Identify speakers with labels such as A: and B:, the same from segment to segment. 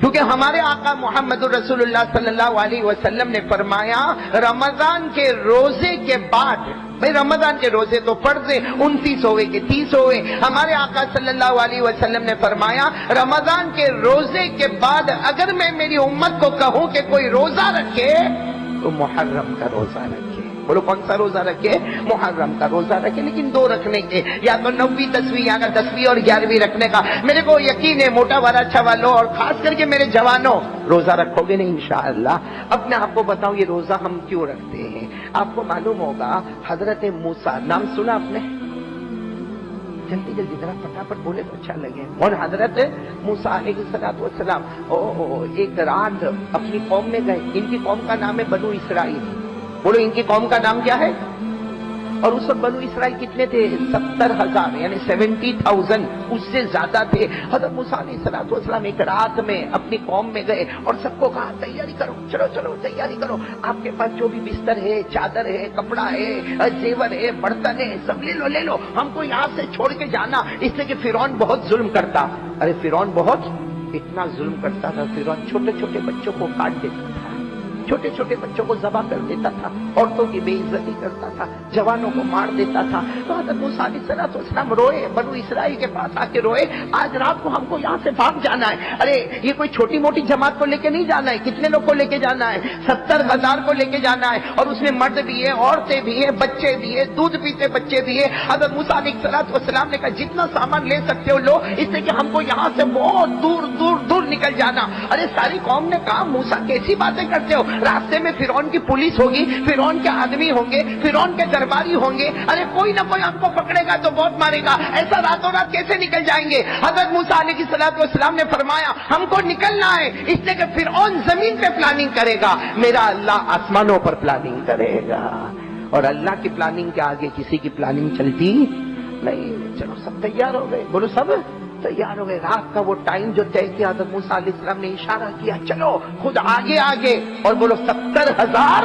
A: کیونکہ ہمارے آقا محمد رسول اللہ صلی اللہ علیہ وسلم نے فرمایا، رمضان کے روزے کے بعد، بھائی رمضان کے روزے تو فرض ہے انتیس ہوئے کہ تیس ہوئے۔ ہمارے آقا صلی اللہ علیہ وسلم نے فرمایا، رمضان کے روزے کے بعد اگر میں میری امت کو کہوں کہ کوئی روزہ رکھے، تو محرم کا روزہ رکھے۔ بولو، کون سا روزہ رکھے؟ محرم کا روزہ رکھے، لیکن دو رکھنے کے، یا تو نویں دسویں یا دسویں اور گیارہویں رکھنے کا۔ میرے کو یقین ہے، موٹا والا اچھا والوں، اور خاص کر کے میرے جوانوں، روزہ رکھو گے نہیں انشاءاللہ۔ اب میں آپ کو بتاؤں، یہ روزہ ہم کیوں رکھتے ہیں؟ آپ کو معلوم ہوگا، حضرت موسا نام سنا آپ نے؟ جلدی جلدی، ذرا فٹافٹ بولے تو اچھا لگے۔ اور حضرت موسا علیہ السلام والسلام، او ایک رات اپنی قوم میں گئے۔ ان کی قوم کا نام ہے بنو اسرائیل۔ بولو، ان کی قوم کا نام کیا ہے؟ اور اس وقت بنو اسرائیل کتنے تھے؟ ستر ہزار یعنی سیونٹی تھاؤزینڈ اس سے زیادہ تھے۔ حضرت موسیٰ علیہ السلام والسلام ایک رات میں اپنی قوم میں گئے اور سب کو کہا، تیاری کرو، چلو چلو، تیاری کرو۔ آپ کے پاس جو بھی بستر ہے، چادر ہے، کپڑا ہے، زیور ہے، برتن ہے، سب لے لو لے لو۔ ہم کو یہاں سے چھوڑ کے جانا۔ اس لیے کہ فرعون بہت ظلم کرتا۔ ارے، فرعون بہت اتنا ظلم کرتا تھا۔ فرعون چھوٹے چھوٹے بچوں کو کاٹ دیتا۔ تھا چھوٹے چھوٹے بچوں کو ذبح کر دیتا تھا، عورتوں کی بے عزتی کرتا تھا، جوانوں کو مار دیتا تھا۔ تو حضرت موسیٰ علیہ السلام اسلام روئے، بنو اسرائیل کے پاس آ کے روئے۔ آج رات کو ہم کو یہاں سے بھاگ جانا ہے۔ ارے، یہ کوئی چھوٹی موٹی جماعت کو لے کے نہیں جانا ہے، کتنے لوگ کو لے کے جانا ہے؟ ستر ہزار کو لے کے جانا ہے۔ اور اس میں مرد بھی ہے عورتیں بھی ہیں، بچے بھی ہیں، دودھ پیتے بچے بھی ہیں۔ حضرت موسیٰ علیہ السلام والسلام نے کہا، جتنا سامان لے سکتے ہو لو، اس لیے کہ ہم کو یہاں سے بہت دور دور دور نکل جانا۔ ارے، ساری قوم نے کہا، موسیٰ کیسی باتیں کرتے ہو؟ راستے میں فرعون کی پولیس ہوگی، فرعون کے آدمی ہوں گے، فرعون کے درباری ہوں گے۔ ارے کوئی نہ کوئی ہم کو پکڑے گا تو بہت مارے گا۔ ایسا راتوں رات کیسے نکل جائیں گے؟ حضرت موسیٰ علیہ السلام والسلام نے فرمایا، ہم کو نکلنا ہے، اس لیے کہ فرعون زمین پہ پلاننگ کرے گا۔ میرا اللہ آسمانوں پر پلاننگ کرے گا۔ اور اللہ کی پلاننگ کے آگے کسی کی پلاننگ چلتی نہیں۔ چلو سب تیار ہو گئے۔ بولو سب۔ تیار ہو گئے رات کا وہ ٹائم جو طے کیا، حضرت موسیٰ علیہ السلام نے اشارہ کیا، چلو، خود آگے آگے۔ اور بولو، ستر ہزار۔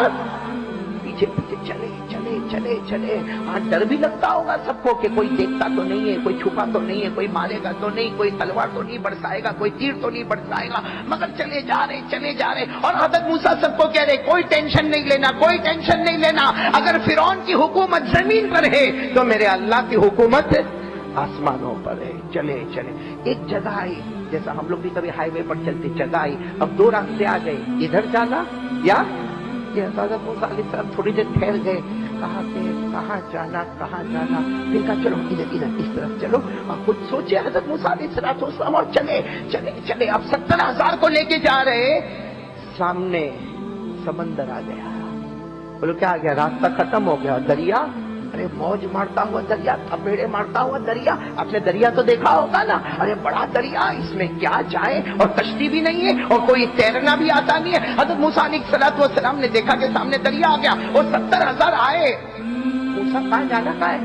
A: پیچھے پیچھے، چلے چلے چلے چلے۔ ہاں ڈر بھی لگتا ہوگا سب کو کہ کوئی دیکھتا تو نہیں ہے، کوئی چھپا تو نہیں ہے، کوئی مارے گا تو نہیں، کوئی تلوار تو نہیں برسائے گا، کوئی تیر تو نہیں برسائے گا۔ مگر چلے جا رہے، چلے جا رہے۔ اور حضرت موسیٰ سب کو کہہ رہے، کوئی ٹینشن نہیں لینا، کوئی ٹینشن نہیں لینا۔ اگر فرعون کی حکومت زمین پر ہے، تو میرے اللہ کی حکومت آسمانوں پر ہے، چلے چلے۔ ایک جگہ آئی جیسا ہم لوگ بھی کبھی ہائی وے پر چلتے جگہ آئی اب دو راستے آ گئے، ادھر جانا یا علیہ تھوڑی دیر ٹھہر گئے۔ کہاں سے، کہاں جانا کہاں جانا؟ پھر کہا، چلو ادھر ادھر، اس طرف چلو۔ اور خود سوچے حضرت موسیٰ علیہ اور چلے چلے چلے۔ اب ستر ہزار کو لے کے جا رہے سامنے سمندر آ گیا۔ بولو، کیا آ گیا؟ راستہ ختم ہو گیا، دریا ارے موج مارتا ہوا دریا، تھپیڑے مارتا ہوا دریا آپ نے دریا تو دیکھا ہوگا نا۔ ارے، بڑا دریا، اس میں کیا جائے؟ اور کشتی بھی نہیں ہے، اور کوئی تیرنا بھی آتا نہیں ہے۔ حضرت موسیٰ علیہ السلام والسلام نے دیکھا کہ سامنے دریا آ گیا اور ستر ہزار آئے۔ موسیٰ کہاں جانا کہاں ہے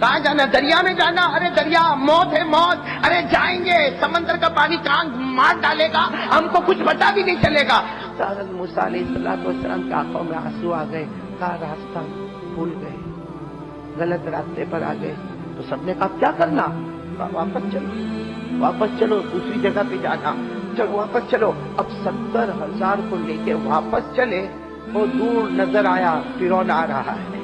A: کہاں جانا؟ دریا میں جانا۔ ارے، دریا، موت ہے موت۔ ارے، جائیں گے۔ سمندر کا پانی کہاں مار ڈالے گا۔ ہم کو کچھ پتا بھی نہیں چلے گا۔ حضرت موسیٰ علیہ السلام والسلام کی آنکھوں میں آنسو آ گئے۔ کہا راستہ بھول گئے۔ غلط راستے پر آ گئے۔ تو سب نے کہا، کیا کرنا؟ واپس چلو۔ واپس چلو، دوسری جگہ پہ جانا۔ چلو، واپس چلو۔ اب ستر ہزار کو لے کے واپس چلے، وہ دور نظر آیا فرون آ رہا ہے۔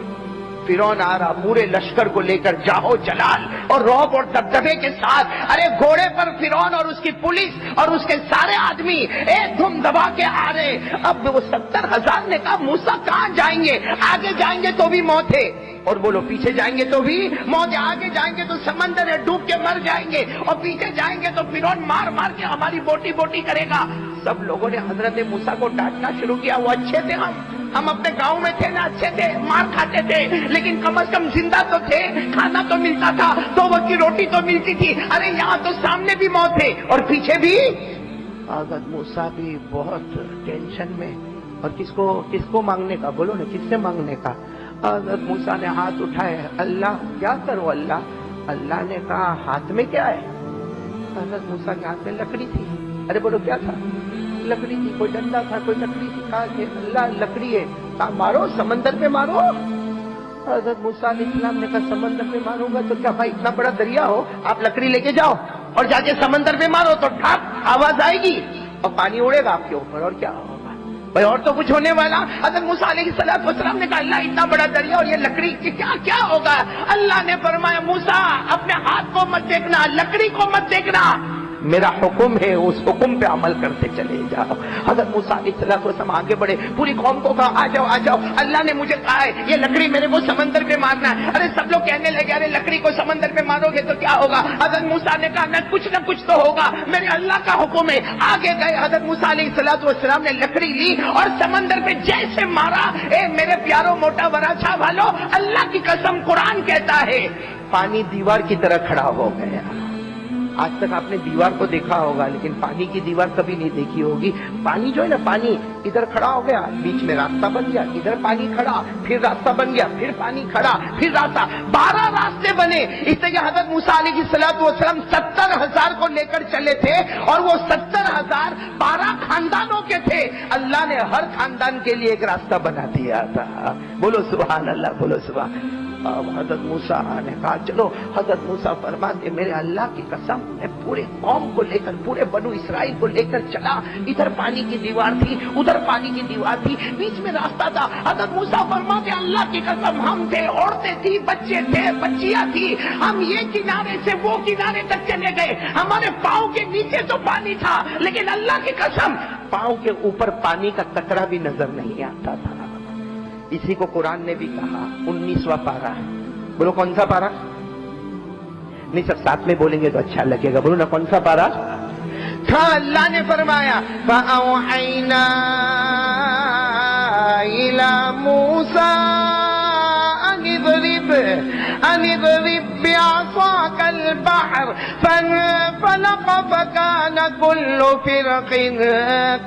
A: فرون آ رہا، پورے لشکر کو لے کر جاہو جلال۔ اور روب اور دبدبے کے ساتھ، ارے، گھوڑے پر فرون اور اس کی پولیس اور اس کے سارے آدمی ایک دھم دبا کے آ رہے۔ اب وہ ستر ہزار نے کہا موسا کہاں جائیں گے؟ آگے جائیں گے تو بھی موت ہے۔ اور بولو پیچھے جائیں گے تو بھی موت آگے جائیں گے تو سمندر ہے، ڈوب کے مر جائیں گے۔ اور پیچھے جائیں گے تو فرون مار مار کے ہماری بوٹی بوٹی کرے گا۔ سب لوگوں نے حضرت موسا کو ڈانٹنا شروع کیا۔ وہ اچھے تھے ہم۔ ہم اپنے گاؤں میں تھے نا اچھے تھے، مار کھاتے تھے۔ لیکن کم از کم زندہ تو تھے، کھانا تو ملتا تھا، دو وقت کی روٹی تو ملتی تھی۔ ارے، یہاں تو سامنے بھی موت ہے اور پیچھے بھی۔ حضرت موسا بھی بہت ٹینشن میں۔ اور کس کو کس کو مانگنے کا؟ بولو نا، کس سے مانگنے کا؟ حضرت موسا نے ہاتھ اٹھائے، اللہ، کیا کرو اللہ؟ اللہ نے کہا، ہاتھ میں کیا ہے؟ حضرت موسا کے ہاتھ میں لکڑی تھی۔ ارے بولو، کیا تھا؟ لکڑی تھی، کوئی ڈنڈا تھا، کوئی لکڑی تھی۔ کہا کہ اللہ، لکڑی ہے۔ کہا، مارو، سمندر پہ مارو۔ حضرت موسیٰ علیہ السلام نے کہا، سمندر پہ ماروں گا تو کیا بھائی، اتنا بڑا دریا ہو؟ آپ لکڑی لے کے جاؤ اور جا کے سمندر پہ مارو تو ٹھاک آواز آئے گی اور پانی اڑے گا آپ کے اوپر، اور کیا؟ ہوگا بھائی اور تو کچھ ہونے والا؟ حضرت موسیٰ علیہ السلام وسلام نے کہا، اللہ اتنا بڑا دریا اور یہ لکڑی کی کیا کیا ہوگا؟ اللہ نے فرمایا موسا اپنے ہاتھ کو مت دیکھنا، لکڑی کو مت دیکھنا۔ میرا حکم ہے، اس حکم پہ عمل کرتے چلے جاؤ۔ حضرت موسیٰ علیہ السلام وسلم آگے بڑھے، پوری قوم کو کہا، آ جاؤ آ جاؤ، اللہ نے مجھے کہا ہے، یہ لکڑی میرے کو سمندر پہ مارنا ہے۔ ارے، سب لوگ کہنے لگے، ارے، لکڑی کو سمندر پہ مارو گے تو کیا ہوگا؟ حضرت موسیٰ نے کہا نہ کچھ نہ کچھ تو ہوگا، میرے اللہ کا حکم ہے۔ آگے گئے، حضرت موسیٰ علیہ السلام والسلام نے لکڑی لی اور سمندر پہ جیسے مارا، اے میرے پیاروں موٹا وراچا والو، اللہ کی قسم قرآن کہتا ہے، پانی دیوار کی طرح کھڑا ہو گیا۔ آج تک آپ نے دیوار کو دیکھا ہوگا، لیکن پانی کی دیوار کبھی نہیں دیکھی ہوگی۔ پانی جو ہے نا، پانی ادھر کھڑا ہو گیا، بیچ میں راستہ بن گیا، ادھر پانی کھڑا، پھر راستہ بن گیا، پھر پانی کھڑا، پھر راستہ۔ بارہ راستے بنے۔ اس لیے حضرت موسیٰ علیہ کی سلاط وسلم ستر ہزار کو لے کر چلے تھے، اور وہ ستر ہزار بارہ خاندانوں کے تھے۔ اللہ نے ہر خاندان کے لیے ایک راستہ بنا دیا تھا۔ بولو سبحان اللہ، بولو سبحان۔ حضرت موسیٰ نے کہا چلو، حضرت موسیٰ فرماتے میرے اللہ کی قسم، میں پورے قوم کو لے کر، پورے بنو اسرائیل کو لے کر چلا۔ ادھر پانی کی دیوار تھی، ادھر پانی کی دیوار تھی، بیچ میں راستہ تھا۔ حضرت موسیٰ فرماتے اللہ کی قسم، ہم تھے، عورتیں تھی بچے تھے، بچیاں تھی ہم یہ کنارے سے وہ کنارے تک چلے گئے۔ ہمارے پاؤں کے نیچے تو پانی تھا، لیکن اللہ کی قسم، پاؤں کے اوپر پانی کا کترا بھی نظر نہیں آتا تھا۔ اسی کو قرآن نے بھی کہا، انیسواں پارا بولو کون سا پارا نہیں، سب ساتھ میں بولیں گے تو اچھا لگے گا۔ بولو نا، کون سا پارا ہاں اللہ نے فرمایا، فَأَوْحَيْنَا إِلَى مُوسَىٰ أَنِ الْبَحْرَ فَانفَلَقَ فَكَانَ كُلُّ فِرْقٍ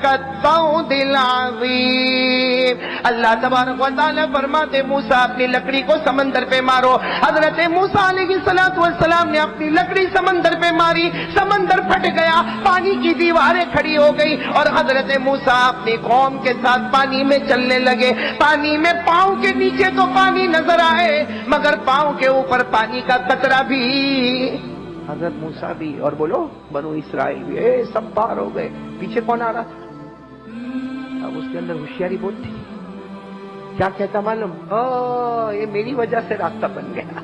A: كَالطَّوْدِ الْعَظِيمِ. اللہ تبارک و تعالی فرماتے، موسیٰ اپنی لکڑی کو سمندر پہ مارو۔ حضرت موسیٰ علیہ السلام والسلام نے اپنی لکڑی سمندر پہ ماری، سمندر پھٹ گیا، پانی کی دیواریں کھڑی ہو گئی اور حضرت موسیٰ اپنی قوم کے ساتھ پانی میں چلنے لگے۔ پانی میں پاؤں کے نیچے تو پانی نظر آئے، مگر پاؤں کے اوپر پانی کا قطرہ بھی حضرت موسیٰ بھی اور بولو، بنو اسرائیل بھی، اے سب باہر ہو گئے۔ پیچھے کون آ رہا تھا؟ اب اس کے اندر ہوشیاری بہت تھی۔ کیا کہتا معلوم؟ او یہ میری وجہ سے راستہ بن گیا۔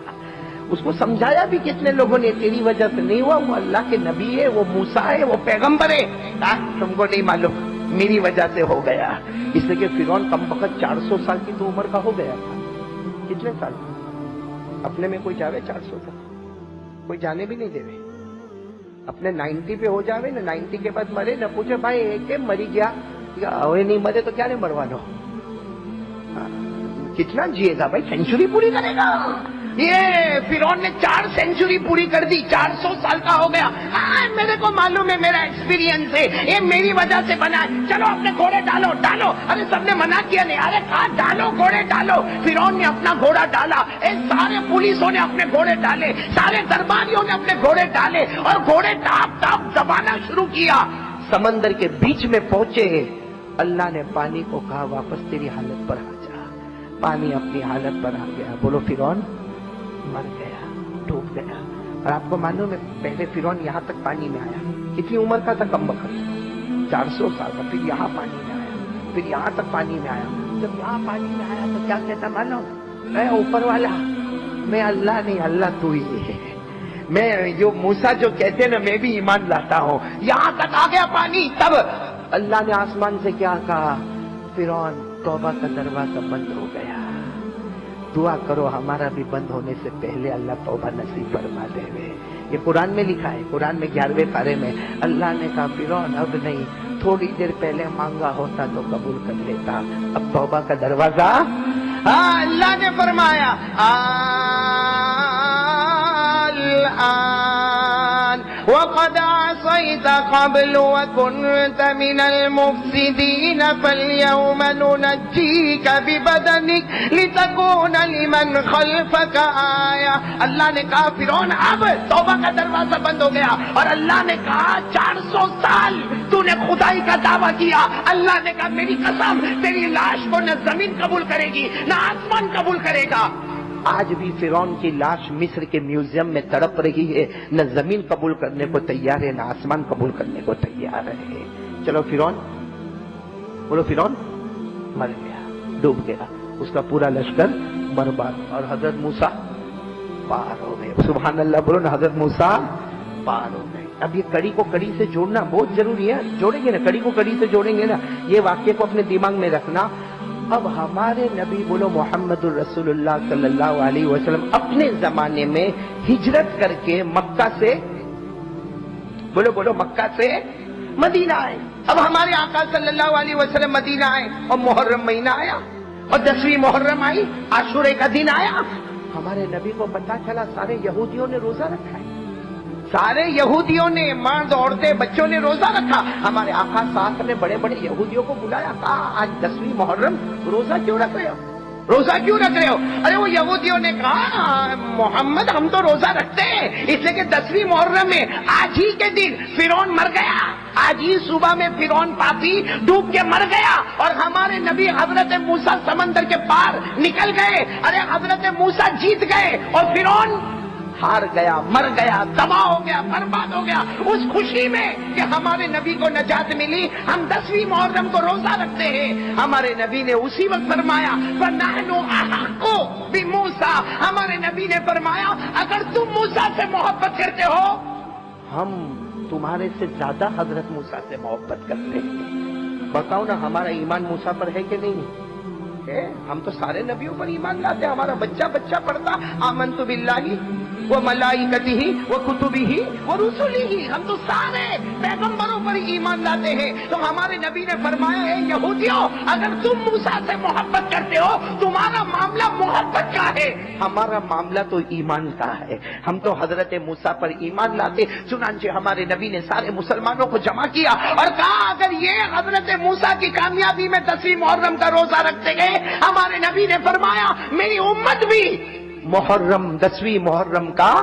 A: اس کو سمجھایا بھی کتنے لوگوں نے، تیری وجہ سے نہیں ہوا، وہ اللہ کے نبی ہے، وہ موسا ہے، وہ پیغمبر ہے۔ تم کو نہیں معلوم، میری وجہ سے ہو گیا۔ اس لیے کہ فرعون کم وقت چار سو سال کی تو عمر کا ہو گیا تھا۔ کتنے سال؟ اپنے میں کوئی جاوے چار سو تک کوئی جانے بھی نہیں دے رہے۔ اپنے نائنٹی پہ ہو جاوے، نہ نائنٹی کے بعد مرے، نہ پوچھے، بھائی، ایک مری گیا۔ نہیں مرے تو کیا نہیں مروانو ہاں، کتنا جیے گا بھائی؟ سینچری پوری کرے گا۔ یہ فرعون نے چار سینچری پوری کر دی چار سو سال کا ہو گیا۔ ہاں، میرے کو معلوم ہے میرا ایکسپیرینس ہے۔ یہ میری وجہ سے بنا ہے۔ چلو اپنے گھوڑے ڈالو ڈالو۔ ارے سب نے منع کیا نہیں۔ ارے کہا ڈالو؟ گھوڑے ڈالو۔ فرعون نے اپنا گھوڑا ڈالا۔ اے سارے پولیسوں نے اپنے گھوڑے ڈالے۔ سارے درباریوں نے اپنے گھوڑے ڈالے۔ اور گھوڑے ٹاپ ٹاپ دبانا شروع کیا۔ سمندر کے بیچ میں پہنچے۔ اللہ نے پانی کو کہا واپس تیری حالت پر آ جا۔ پانی اپنی حالت پر آ گیا۔ بولو فرعون مر گیا، ڈوب گیا۔ اور آپ کو معلوم ہے پہلے فرعون یہاں تک پانی میں آیا۔ کتنی عمر کا تھا کم وقت چار سو سال کا، پھر یہاں پانی میں آیا۔ پھر یہاں تک پانی میں آیا۔ جب یہاں پانی میں آیا تو کیا کہتا معلوم اے اوپر والا۔ میں اللہ نہیں، اللہ تو ہی ہے۔ میں جو موسا جو کہتے ہیں نا، میں بھی ایمان لاتا ہوں۔ یہاں تک آ گیا پانی، تب اللہ نے آسمان سے کیا کہا، فرعون توبہ کا دروازہ بند ہو گیا۔ دعا کرو، ہمارا بھی بند ہونے سے پہلے اللہ توبہ نصیب فرما دے ہوئے یہ قرآن میں لکھا ہے، قرآن میں گیارہویں پارے میں، اللہ نے کہا فرون اب نہیں، تھوڑی دیر پہلے مانگا ہوتا تو قبول کر لیتا۔ اب توبہ کا دروازہ ہاں اللہ نے فرمایا الآن وكنت من المفسدين فاليوم ننجيك ببدنك لتكون لمن خلفك آية. اللہ نے کہا، فرعون، اب توبہ کا دروازہ بند ہو گیا اور اللہ نے کہا، چار سو سال تو نے خدائی کا دعویٰ کیا۔ اللہ نے کہا، میری قسم، تیری لاش کو نہ زمین قبول کرے گی، نہ آسمان قبول کرے گا۔ آج بھی فرون کی لاش مصر کے میوزیم میں تڑپ رہی ہے، نہ زمین قبول کرنے کو تیار ہے، نہ آسمان قبول کرنے کو تیار ہے۔ چلو فرون بولو فرون مر گیا، ڈوب گیا۔ اس کا پورا لشکر برباد۔ اور حضرت موسا پار ہو گئے۔ سبحان اللہ، بولو نا، حضرت موسا پار ہو گئے۔ اب یہ کڑی کو کڑی سے جوڑنا بہت ضروری ہے۔ جوڑیں گے نا، کڑی کو کڑی سے جوڑیں گے نا۔ یہ واقعے کو اپنے دماغ میں رکھنا۔ اب ہمارے نبی بولو محمد الرسول اللہ صلی اللہ علیہ وسلم اپنے زمانے میں ہجرت کر کے مکہ سے بولو بولو مکہ سے مدینہ آئے۔ اب ہمارے آقا صلی اللہ علیہ وسلم مدینہ آئے اور محرم مہینہ آیا اور دسویں محرم آئی، عاشورے کا دن آیا۔ ہمارے نبی کو پتا چلا سارے یہودیوں نے روزہ رکھا ہے۔ سارے یہودیوں نے مرد عورتیں، بچوں نے روزہ رکھا۔ ہمارے آقا ساتھ نے بڑے بڑے یہودیوں کو بلایا۔ کہا آج دسویں محرم، روزہ کیوں رکھ رہے ہو؟ روزہ کیوں رکھ رہے ہو؟ ارے وہ یہودیوں نے کہا، محمد ہم تو روزہ رکھتے ہیں، اس لیے کہ دسویں محرم میں آج ہی کے دن فرون مر گیا۔ آج ہی صبح میں فرون پاپی ڈوب کے مر گیا۔ اور ہمارے نبی حضرت موسا سمندر کے پار نکل گئے۔ ارے حضرت موسا جیت گئے اور فرون ہار گیا، مر گیا، تباہ ہو گیا، برباد ہو گیا۔ اس خوشی میں کہ ہمارے نبی کو نجات ملی۔ ہم دسویں محرم کو روزہ رکھتے ہیں۔ ہمارے نبی نے اسی وقت فرمایا کو بھی موسا ہمارے نبی نے فرمایا، اگر تم موسا سے محبت کرتے ہو، ہم تمہارے سے زیادہ حضرت موسا سے محبت کرتے ہیں۔ بتاؤ نا، ہمارا ایمان موسا پر ہے کہ نہیں؟ ہے ہم تو سارے نبیوں پر ایمان لاتے ہمارا بچہ بچہ پڑھتا۔ آمن تو بلّہ وہ ملائی کتی ہی وہ کتبی ہی وہ رسولی ہی ہم تو سارے پیغمبروں پر ایمان لاتے ہیں۔ تو ہمارے نبی نے فرمایا ہے، یہودیوں، اگر تم موسا سے محبت کرتے ہو، تمہارا معاملہ محبت کا ہے۔ ہمارا معاملہ تو ایمان کا ہے۔ ہم تو حضرت موسا پر ایمان لاتے۔ چنانچہ ہمارے نبی نے سارے مسلمانوں کو جمع کیا اور کہا، اگر یہ حضرت موسا کی کامیابی میں دسویں محرم کا روزہ رکھتے گئے، ہمارے نبی نے فرمایا، میری امت بھی محرم، دسویں محرم کا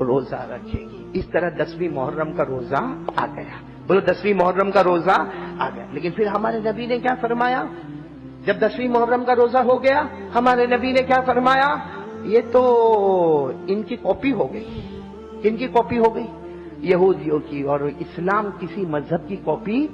A: روزہ رکھے گی۔ اس طرح دسویں محرم کا روزہ آ گیا۔ بولو دسویں محرم کا روزہ آ گیا۔ لیکن پھر ہمارے نبی نے کیا فرمایا؟ جب دسویں محرم کا روزہ ہو گیا، ہمارے نبی نے کیا فرمایا؟ یہ تو ان کی کاپی ہو گئی۔ ان کی کاپی ہو گئی؟ یہودیوں کی۔ اور اسلام کسی مذہب کی کاپی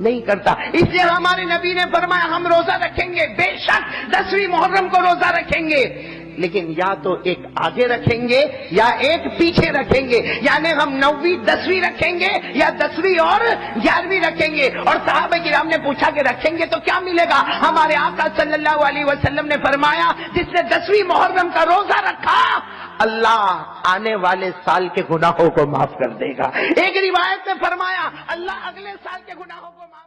A: نہیں کرتا۔ اس لیے ہمارے نبی نے فرمایا، ہم روزہ رکھیں گے۔ بے شک دسویں محرم کو روزہ رکھیں گے۔ لیکن یا تو ایک آگے رکھیں گے یا ایک پیچھے رکھیں گے یعنی ہم نویں، دسویں رکھیں گے یا دسویں اور گیارہویں رکھیں گے۔ اور صحابہ کرام نے پوچھا کہ رکھیں گے تو کیا ملے گا؟ ہمارے آقا صلی اللہ علیہ وسلم نے فرمایا، جس نے دسویں محرم کا روزہ رکھا، اللہ آنے والے سال کے گناہوں کو معاف کر دے گا۔ ایک روایت میں فرمایا، اللہ اگلے سال کے گناہوں کو معاف